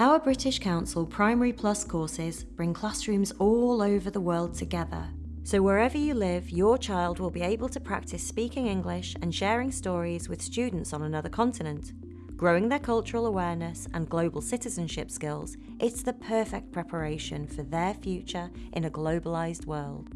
Our British Council Primary Plus courses bring classrooms all over the world together. So wherever you live, your child will be able to practice speaking English and sharing stories with students on another continent. Growing their cultural awareness and global citizenship skills, it's the perfect preparation for their future in a globalised world.